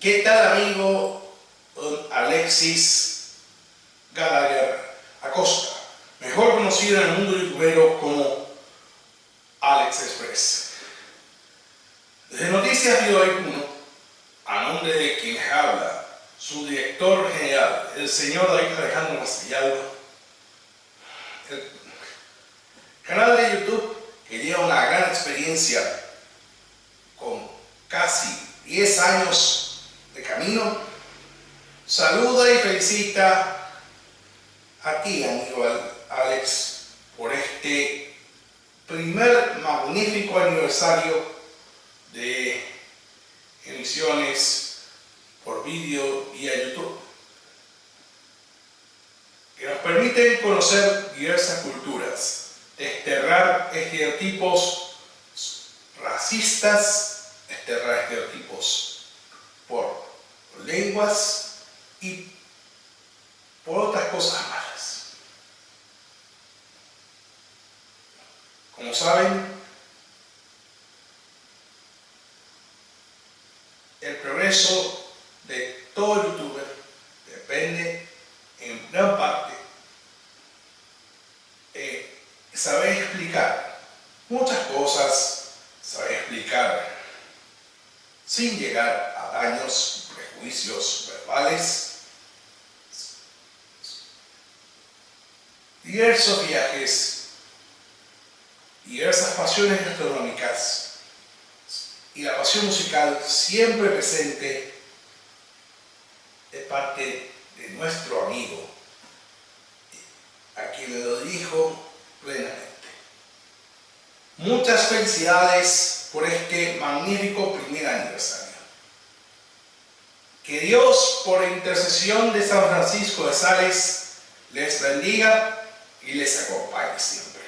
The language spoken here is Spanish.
¿Qué tal amigo Alexis Gallagher Acosta? Mejor conocido en el mundo youtubero como Alex Express. Desde Noticias hoy 1, a nombre de quien habla, su director general, el señor David Alejandro Mastillalba, el canal de YouTube que lleva una gran experiencia con casi 10 años saluda y felicita a ti, amigo Alex, por este primer magnífico aniversario de emisiones por vídeo y a YouTube, que nos permiten conocer diversas culturas, desterrar estereotipos racistas, desterrar estereotipos lenguas y por otras cosas malas. Como saben, el progreso de todo youtuber depende en gran parte de saber explicar muchas cosas, saber explicar sin llegar a daños, prejuicios verbales, diversos viajes, diversas pasiones gastronómicas y la pasión musical siempre presente de parte de nuestro amigo, a quien le lo dijo plenamente. Muchas felicidades por este magnífico primer aniversario. Que Dios, por intercesión de San Francisco de Sales, les bendiga y les acompañe siempre.